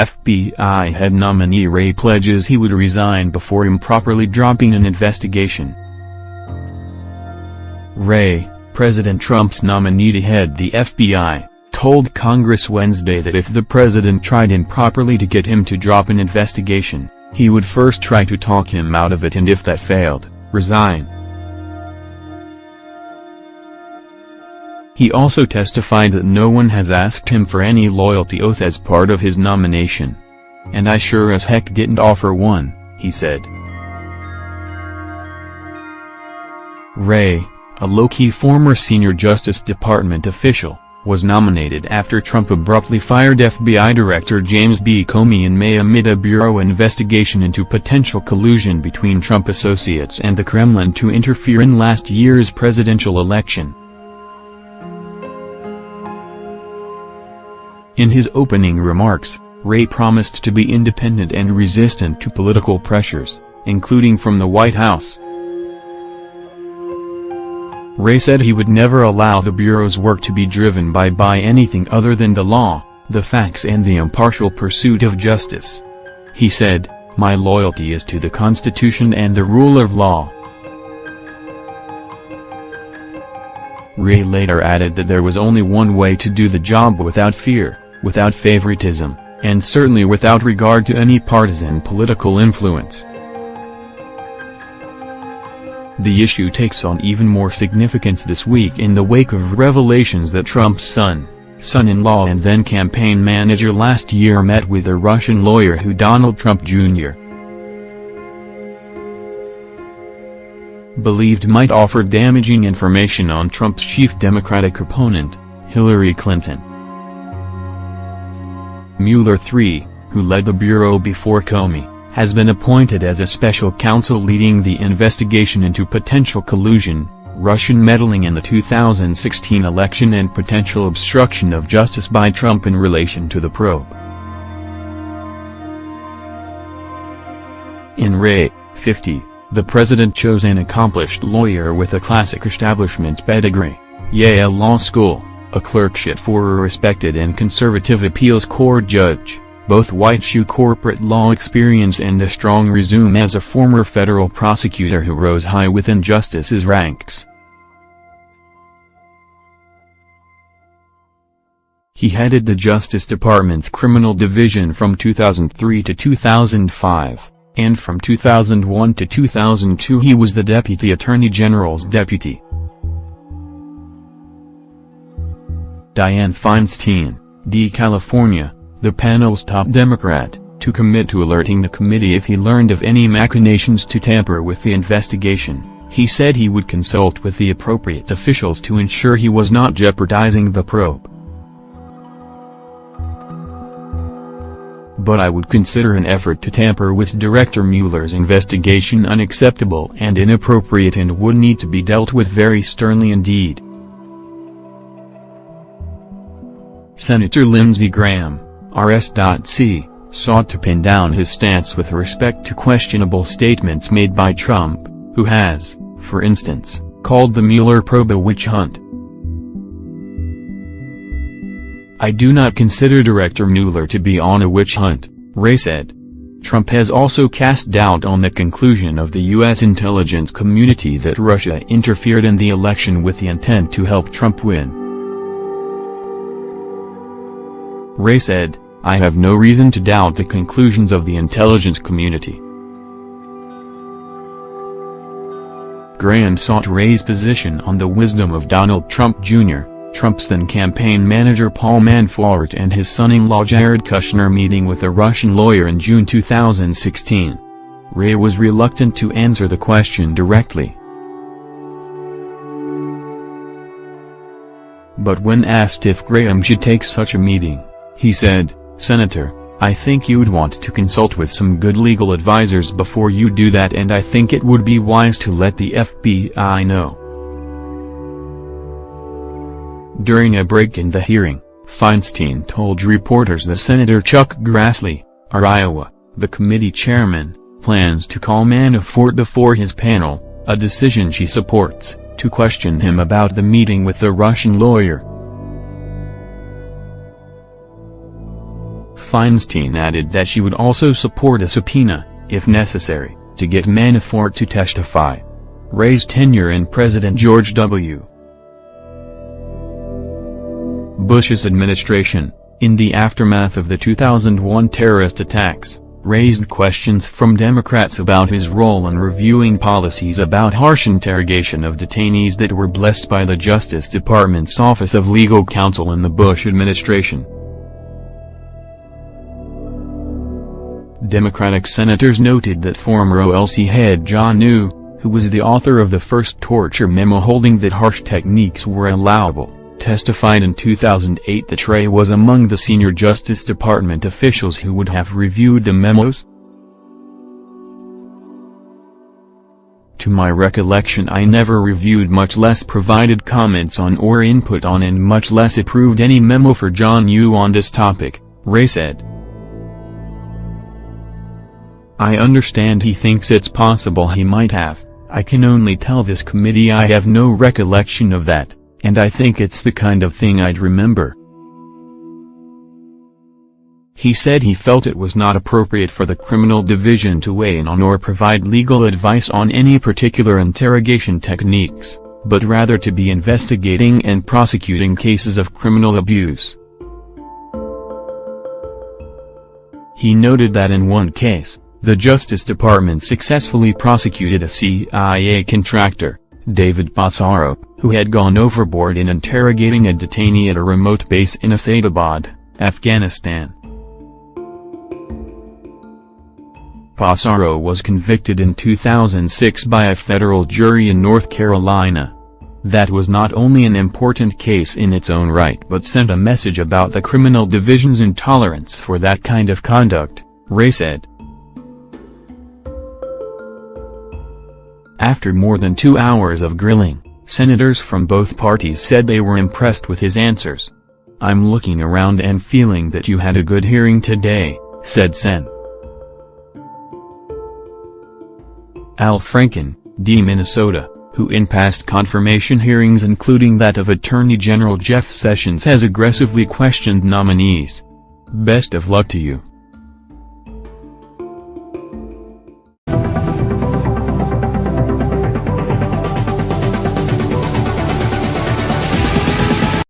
FBI head nominee Wray pledges he would resign before improperly dropping an investigation. Wray, President Trump's nominee to head the FBI, told Congress Wednesday that if the president tried improperly to get him to drop an investigation, he would first try to talk him out of it and if that failed, resign. He also testified that no one has asked him for any loyalty oath as part of his nomination. And I sure as heck didn't offer one, he said. Wray, a low-key former senior Justice Department official, was nominated after Trump abruptly fired FBI Director James B. Comey in May amid a Bureau investigation into potential collusion between Trump associates and the Kremlin to interfere in last year's presidential election. In his opening remarks, Wray promised to be independent and resistant to political pressures, including from the White House. Wray said he would never allow the Bureau's work to be driven by by anything other than the law, the facts and the impartial pursuit of justice. He said, my loyalty is to the Constitution and the rule of law. Wray later added that there was only one way to do the job without fear, without favoritism, and certainly without regard to any partisan political influence. The issue takes on even more significance this week in the wake of revelations that Trump's son, son-in-law and then campaign manager last year met with a Russian lawyer who Donald Trump Jr. believed might offer damaging information on Trump's chief Democratic opponent, Hillary Clinton. Mueller III, who led the Bureau before Comey, has been appointed as a special counsel leading the investigation into potential collusion, Russian meddling in the 2016 election and potential obstruction of justice by Trump in relation to the probe. In Wray, 50, the president chose an accomplished lawyer with a classic establishment pedigree, Yale Law School, a clerkship for a respected and conservative appeals court judge both white shoe corporate law experience and a strong resume as a former federal prosecutor who rose high within justice's ranks. He headed the Justice Department's Criminal Division from 2003 to 2005, and from 2001 to 2002 he was the Deputy Attorney General's deputy. Dianne Feinstein, D. California, the panel's top Democrat, to commit to alerting the committee if he learned of any machinations to tamper with the investigation. He said he would consult with the appropriate officials to ensure he was not jeopardizing the probe. But I would consider an effort to tamper with Director Mueller's investigation unacceptable and inappropriate and would need to be dealt with very sternly indeed. Senator Lindsey Graham RS.C., sought to pin down his stance with respect to questionable statements made by Trump, who has, for instance, called the Mueller probe a witch hunt. I do not consider Director Mueller to be on a witch hunt, Wray said. Trump has also cast doubt on the conclusion of the U.S. intelligence community that Russia interfered in the election with the intent to help Trump win. Wray said, I have no reason to doubt the conclusions of the intelligence community. Graham sought Wray's position on the wisdom of Donald Trump Jr., Trump's then campaign manager Paul Manafort and his son-in-law Jared Kushner meeting with a Russian lawyer in June 2016. Wray was reluctant to answer the question directly. But when asked if Graham should take such a meeting, he said, Senator, I think you'd want to consult with some good legal advisors before you do that and I think it would be wise to let the FBI know. During a break in the hearing, Feinstein told reporters that Senator Chuck Grassley, our Iowa, the committee chairman, plans to call Manafort before his panel, a decision she supports, to question him about the meeting with the Russian lawyer. Feinstein added that she would also support a subpoena, if necessary, to get Manafort to testify. Wray's tenure in President George W. Bush's administration, in the aftermath of the 2001 terrorist attacks, raised questions from Democrats about his role in reviewing policies about harsh interrogation of detainees that were blessed by the Justice Department's Office of Legal Counsel in the Bush administration. Democratic senators noted that former OLC head John Yoo, who was the author of the first torture memo holding that harsh techniques were allowable, testified in 2008 that Wray was among the senior Justice Department officials who would have reviewed the memos. To my recollection I never reviewed much less provided comments on or input on and much less approved any memo for John Yoo on this topic, Wray said. I understand he thinks it's possible he might have, I can only tell this committee I have no recollection of that and I think it's the kind of thing I'd remember. He said he felt it was not appropriate for the criminal division to weigh in on or provide legal advice on any particular interrogation techniques, but rather to be investigating and prosecuting cases of criminal abuse. He noted that in one case, the Justice Department successfully prosecuted a CIA contractor, David Passaro, who had gone overboard in interrogating a detainee at a remote base in Asadabad, Afghanistan. Passaro was convicted in 2006 by a federal jury in North Carolina. That was not only an important case in its own right but sent a message about the criminal division's intolerance for that kind of conduct, Wray said. After more than two hours of grilling, senators from both parties said they were impressed with his answers. I'm looking around and feeling that you had a good hearing today, said Sen. Al Franken, D. Minnesota, who in past confirmation hearings including that of Attorney General Jeff Sessions has aggressively questioned nominees. Best of luck to you.